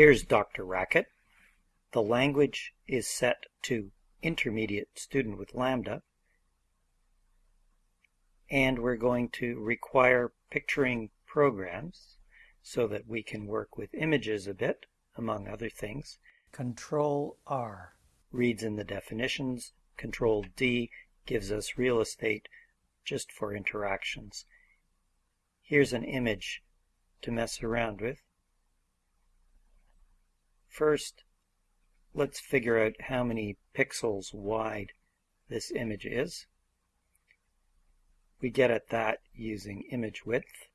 Here's DrRacket. The language is set to intermediate student with Lambda. And we're going to require picturing programs so that we can work with images a bit, among other things. Control R reads in the definitions. Control D gives us real estate just for interactions. Here's an image to mess around with. First, let's figure out how many pixels wide this image is. We get at that using image width.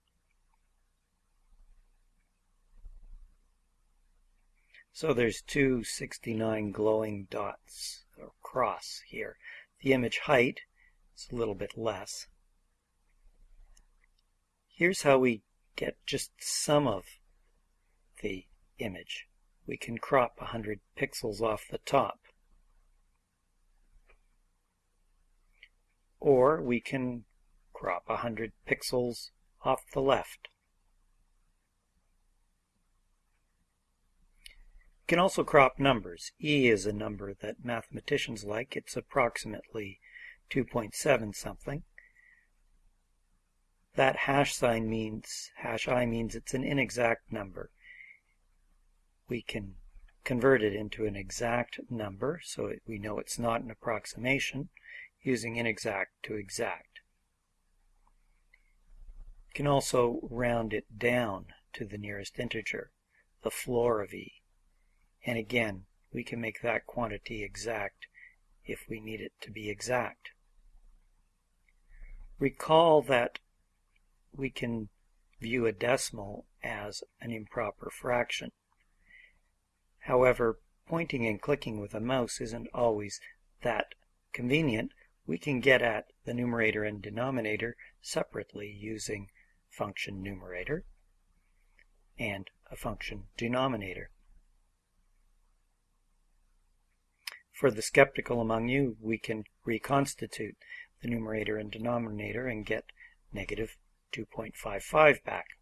So there's 269 glowing dots or cross here. The image height is a little bit less. Here's how we get just some of the image we can crop 100 pixels off the top. Or we can crop 100 pixels off the left. We can also crop numbers. E is a number that mathematicians like. It's approximately 2.7 something. That hash sign means, hash i means it's an inexact number we can convert it into an exact number so we know it's not an approximation using inexact to exact. We can also round it down to the nearest integer, the floor of e. And again, we can make that quantity exact if we need it to be exact. Recall that we can view a decimal as an improper fraction. However, pointing and clicking with a mouse isn't always that convenient. We can get at the numerator and denominator separately using function numerator and a function denominator. For the skeptical among you, we can reconstitute the numerator and denominator and get negative 2.55 back.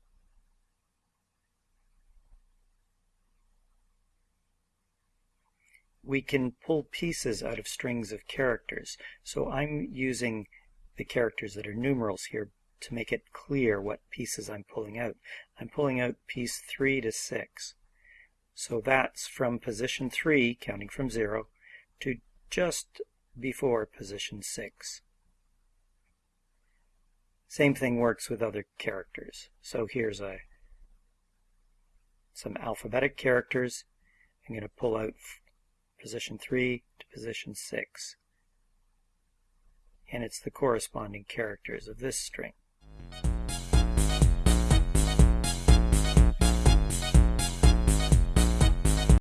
We can pull pieces out of strings of characters. So I'm using the characters that are numerals here to make it clear what pieces I'm pulling out. I'm pulling out piece 3 to 6. So that's from position 3, counting from 0, to just before position 6. Same thing works with other characters. So here's a some alphabetic characters. I'm going to pull out position 3 to position 6. And it's the corresponding characters of this string.